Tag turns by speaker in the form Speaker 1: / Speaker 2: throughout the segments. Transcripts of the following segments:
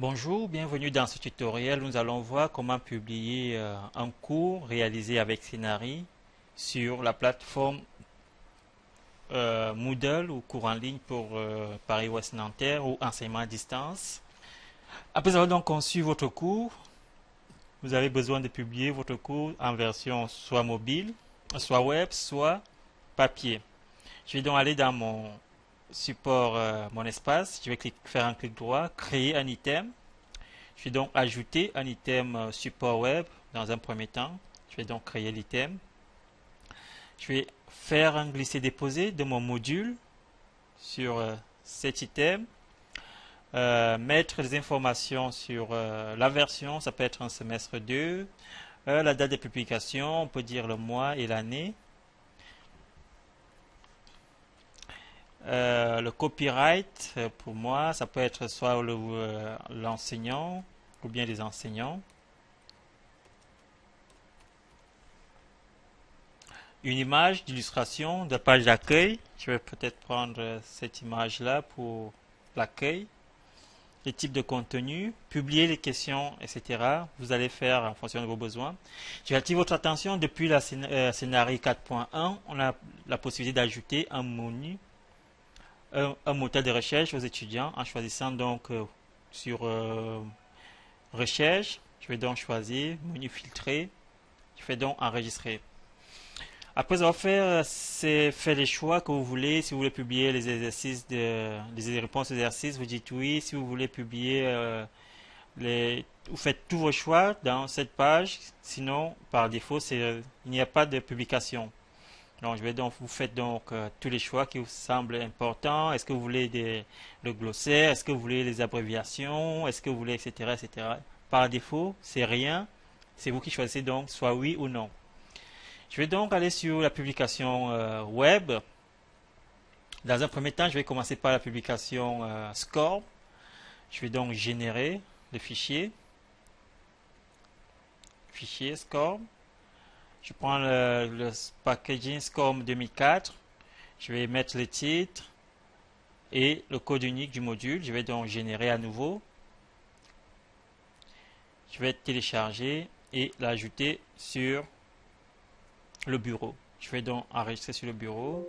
Speaker 1: Bonjour, bienvenue dans ce tutoriel. Nous allons voir comment publier euh, un cours réalisé avec Scénari sur la plateforme euh, Moodle ou cours en ligne pour euh, Paris-Ouest Nanterre ou enseignement à distance. Après avoir donc conçu votre cours, vous avez besoin de publier votre cours en version soit mobile, soit web, soit papier. Je vais donc aller dans mon support euh, mon espace, je vais faire un clic droit, créer un item. Je vais donc ajouter un item euh, support web dans un premier temps. Je vais donc créer l'item. Je vais faire un glisser-déposer de mon module sur euh, cet item. mettre les informations sur la version, ça peut être un semestre 2. la date de publication, on peut dire le mois et l'année. Euh, le copyright, euh, pour moi, ça peut être soit euh, l'enseignant ou bien les enseignants. Une image d'illustration de page d'accueil. Je vais peut-être prendre cette image-là pour l'accueil. Les types de contenu, publier les questions, etc. Vous allez faire en fonction de vos besoins. J'attire votre attention, depuis la scénario 4.1, on a la possibilité d'ajouter un menu un, moteur de recherche aux étudiants en choisissant donc euh, sur euh, recherche. Je vais donc choisir menu filtré. Je fais donc enregistrer. Après avoir fait, euh, fait les choix que vous voulez. Si vous voulez publier les exercices, de, réponses exercices, vous dites oui. Si vous voulez publier les, vous faites tous vos choix dans cette page. Sinon, par défaut, il n'y a pas de publication. Donc, je vais donc, vous faites donc euh, tous les choix qui vous semblent importants. Est-ce que vous voulez des, le glossaire Est-ce que vous voulez les abréviations? Est-ce que vous voulez, etc., etc. Par défaut, c'est rien. C'est vous qui choisissez donc soit oui ou non. Je vais donc aller sur la publication euh, web. Dans un premier temps, je vais commencer par la publication euh, score. Je vais donc générer le fichier. Fichier score. Je prends le, packaging SCORM 2004. Je vais mettre le titre et le code unique du module. Je vais donc générer à nouveau. Je vais télécharger et l'ajouter sur le bureau. Je vais donc enregistrer sur le bureau.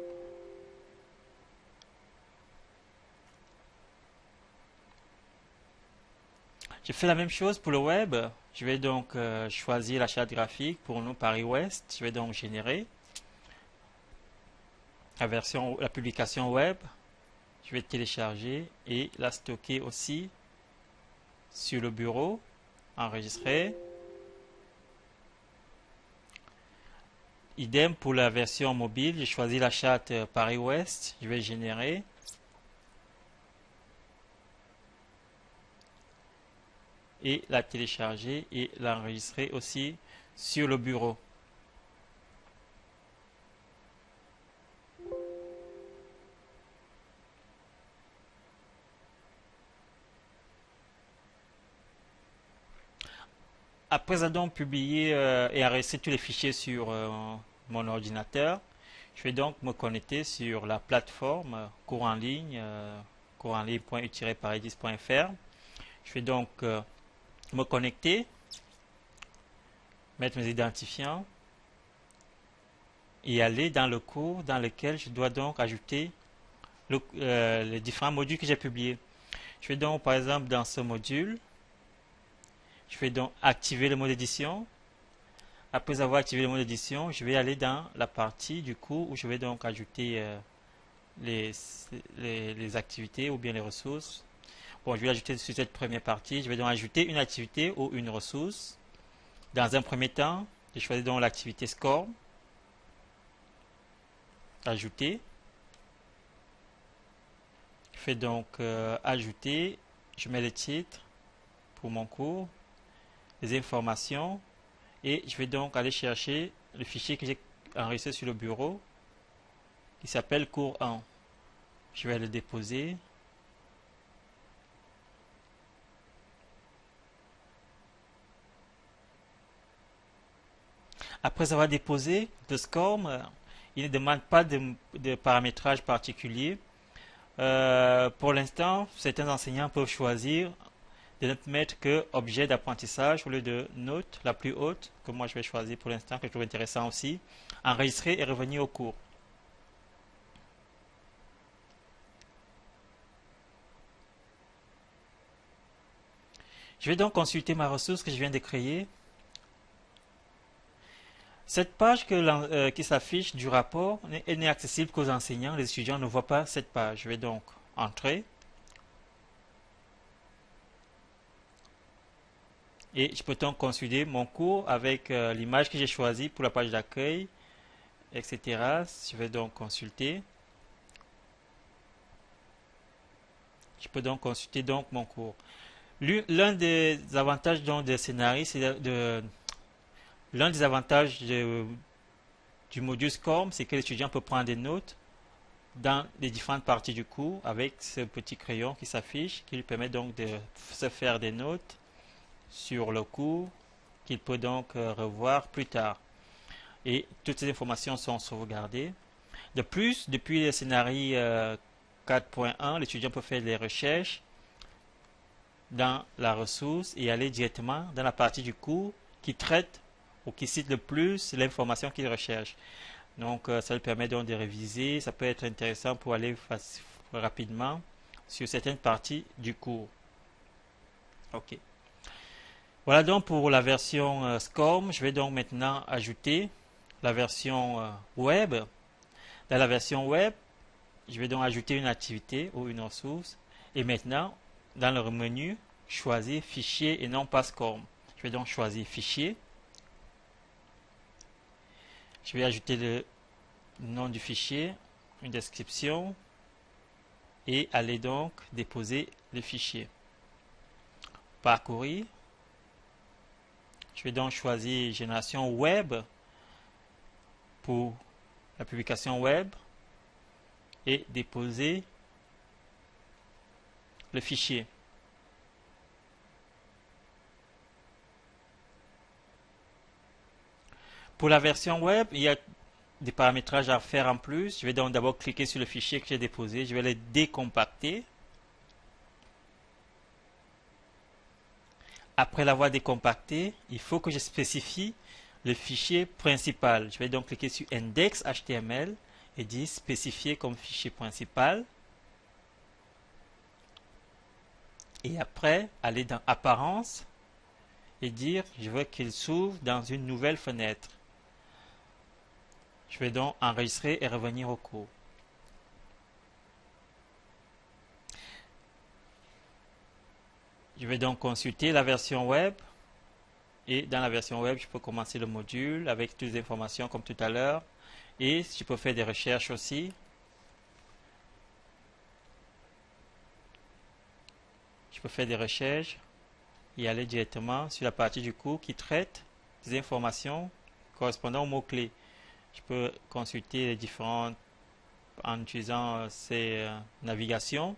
Speaker 1: Je fais la même chose pour le web. Je vais donc euh, choisir la charte graphique pour nous Paris-Ouest. Je vais donc générer la version, la publication web. Je vais télécharger et la stocker aussi sur le bureau. Enregistrer. Idem pour la version mobile. J'ai choisi la charte euh, Paris-Ouest. Je vais générer. Et la télécharger et l'enregistrer aussi sur le bureau. Après avoir publié euh, et enregistré tous les fichiers sur euh, mon ordinateur, je vais donc me connecter sur la plateforme euh, cours en ligne, cours en ligne.u-paradis.fr. Je vais donc me connecter, mettre mes identifiants et aller dans le cours dans lequel je dois donc ajouter euh, les différents modules que j'ai publiés. Je vais donc par exemple dans ce module, je vais donc activer le mode édition. Après avoir activé le mode édition, je vais aller dans la partie du cours où je vais donc ajouter euh, les, les activités ou bien les ressources Bon, je vais ajouter sur cette première partie. Je vais donc ajouter une activité ou une ressource. Dans un premier temps, je choisis donc l'activité score. Ajouter. Je fais donc euh, ajouter. Je mets le titre pour mon cours, les informations. Et je vais donc aller chercher le fichier que j'ai enregistré sur le bureau qui s'appelle cours 1. Je vais le déposer. Après avoir déposé le SCORM, euh, il ne demande pas de, paramétrage particulier. Euh, pour l'instant, certains enseignants peuvent choisir de ne mettre que objet d'apprentissage au lieu de note la plus haute, que moi je vais choisir pour l'instant, que je trouve intéressant aussi. Enregistrer et revenir au cours. Je vais donc consulter ma ressource que je viens de créer. Cette page euh, qui s'affiche du rapport n'est accessible qu'aux enseignants. Les étudiants ne voient pas cette page. Je vais donc entrer. Et je peux donc consulter mon cours avec euh, l'image que j'ai choisie pour la page d'accueil, etc. Je vais donc consulter. Je peux donc consulter donc mon cours. L'un des avantages donc des scénarios, c'est de, l'un des avantages du module SCORM, c'est que l'étudiant peut prendre des notes dans les différentes parties du cours avec ce petit crayon qui s'affiche, qui lui permet donc de se faire des notes sur le cours qu'il peut donc euh, revoir plus tard. Et toutes ces informations sont sauvegardées. De plus, depuis le scénario 4.1, euh, l'étudiant peut faire des recherches dans la ressource et aller directement dans la partie du cours qui traite ou qui cite le plus l'information qu'il recherche. Donc, euh, ça lui permet donc de réviser. Ça peut être intéressant pour aller rapidement sur certaines parties du cours. OK. Voilà donc pour la version euh, SCORM. Je vais donc maintenant ajouter la version euh, web. Dans la version web, je vais donc ajouter une activité ou une ressource. Et maintenant, dans le menu, choisir fichier et non pas SCORM. Je vais donc choisir fichier. Je vais ajouter le nom du fichier, une description et aller donc déposer le fichier. Parcourir. Je vais donc choisir génération web pour la publication web et déposer le fichier. Pour la version web, il y a des paramétrages à faire en plus. Je vais donc d'abord cliquer sur le fichier que j'ai déposé. Je vais le décompacter. Après l'avoir décompacté, il faut que je spécifie le fichier principal. Je vais donc cliquer sur index.html et dire spécifier comme fichier principal. Et après, aller dans apparence et dire je veux qu'il s'ouvre dans une nouvelle fenêtre. Je vais donc enregistrer et revenir au cours. Je vais donc consulter la version web. Et dans la version web, je peux commencer le module avec toutes les informations comme tout à l'heure. Et je peux faire des recherches aussi. Je peux faire des recherches et aller directement sur la partie du cours qui traite des informations correspondant aux mots-clés je peux consulter les différentes en utilisant euh, ces euh, navigations.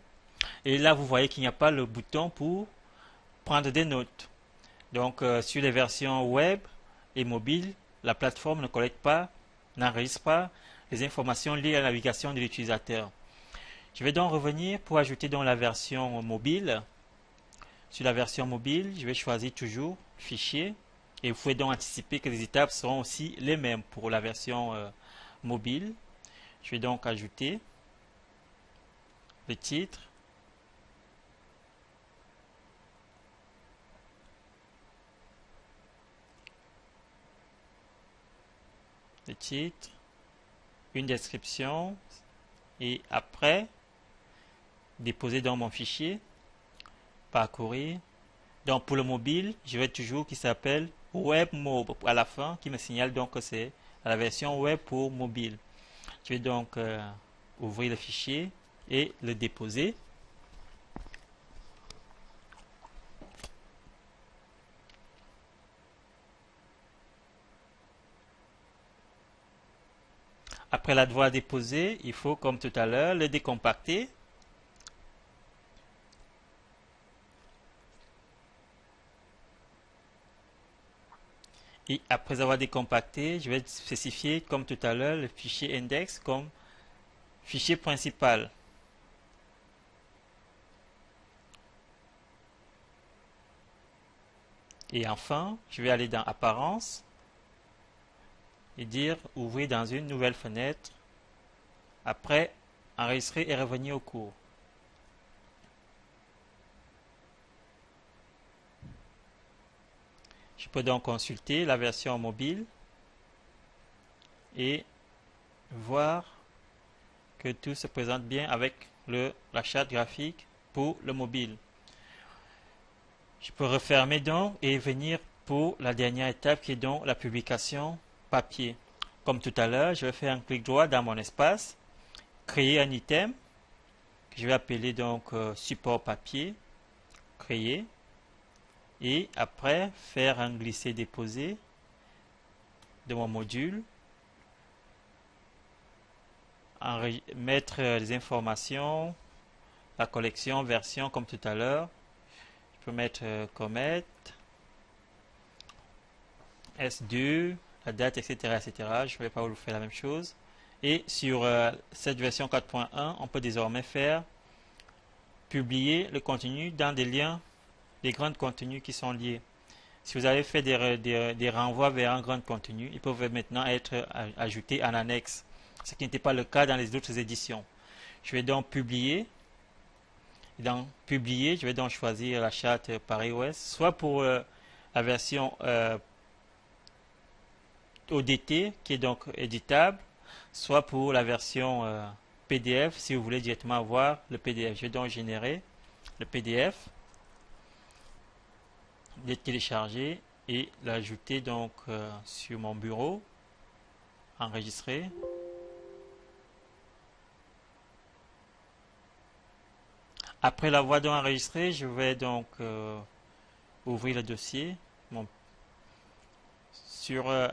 Speaker 1: Et là, vous voyez qu'il n'y a pas le bouton pour prendre des notes. Donc, euh, sur les versions web et mobile, la plateforme ne collecte pas, n'enregistre pas les informations liées à la navigation de l'utilisateur. Je vais donc revenir pour ajouter dans la version mobile. Sur la version mobile, je vais choisir toujours fichier et vous pouvez donc anticiper que les étapes seront aussi les mêmes pour la version euh, mobile. Je vais donc ajouter le titre. Le titre, une description et après déposer dans mon fichier, parcourir. Donc pour le mobile, je vais toujours qui s'appelle web à la fin qui me signale donc que c'est la version web pour mobile. Je vais donc euh, ouvrir le fichier et le déposer. Après l'avoir déposé, il faut, comme tout à l'heure, le décompacter Et après avoir décompacté, je vais spécifier comme tout à l'heure le fichier index comme fichier principal. Et enfin, je vais aller dans Apparence et dire Ouvrir dans une nouvelle fenêtre. Après, enregistrer et revenir au cours. Je peux donc consulter la version mobile et voir que tout se présente bien avec le, la charte graphique pour le mobile. Je peux refermer donc et venir pour la dernière étape qui est donc la publication papier. Comme tout à l'heure, je vais faire un clic droit dans mon espace, créer un item que je vais appeler donc euh, support papier, créer et après faire un glisser déposer de mon module mettre les informations la collection version comme tout à l'heure. Je peux mettre euh, comet S2 la date etc etc je ne vais pas vous faire la même chose. Et sur euh, cette version 4.1 on peut désormais faire publier le contenu dans des liens les grands contenus qui sont liés. Si vous avez fait des, des, renvois vers un grand contenu, ils peuvent maintenant être ajoutés en annexe, ce qui n'était pas le cas dans les autres éditions. Je vais donc publier. Dans publier, je vais donc choisir la charte par iOS, soit pour euh, la version euh, ODT, qui est donc éditable, soit pour la version euh, PDF, si vous voulez directement avoir le PDF. Je vais donc générer le PDF les télécharger et l'ajouter donc euh, sur mon bureau enregistrer après l'avoir donc enregistré je vais donc euh, ouvrir le dossier. Sur euh,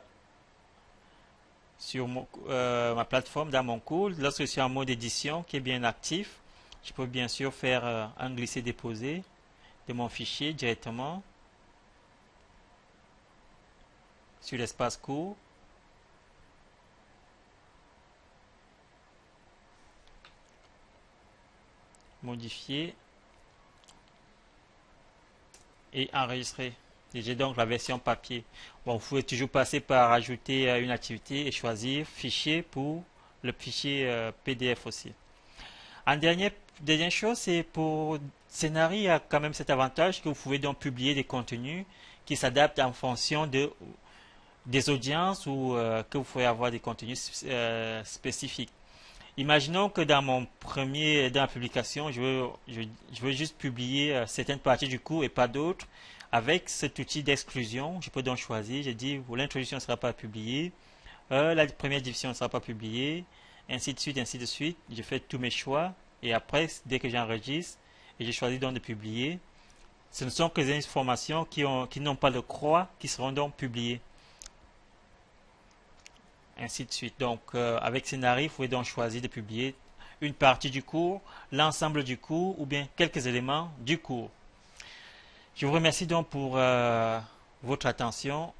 Speaker 1: sur ma plateforme dans mon cours lorsque je suis en mode édition qui est bien actif je peux bien sûr faire un glisser déposer de mon fichier directement sur l'espace court. Modifier et enregistrer. J'ai donc la version papier. Bon, vous pouvez toujours passer par ajouter euh, une activité et choisir fichier pour le fichier euh, PDF aussi. En dernière, dernière chose, c'est pour y a quand même cet avantage que vous pouvez donc publier des contenus qui s'adaptent en fonction de des audiences ou euh, que vous pouvez avoir des contenus euh, spécifiques. Imaginons que dans mon premier, dans la publication, je veux, je, veux juste publier euh, certaines parties du cours et pas d'autres. Avec cet outil d'exclusion, je peux donc choisir. Je dis, l'introduction ne sera pas publiée, la première division ne sera pas publiée, ainsi de suite, ainsi de suite. Je fais tous mes choix et après, dès que j'enregistre, et je choisis donc de publier, ce ne sont que des informations qui n'ont qui pas de croix qui seront donc publiées ainsi de suite. Donc, euh, avec Scénario, vous pouvez donc choisir de publier une partie du cours, l'ensemble du cours ou bien quelques éléments du cours. Je vous remercie donc pour euh, votre attention.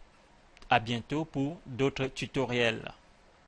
Speaker 1: À bientôt pour d'autres tutoriels.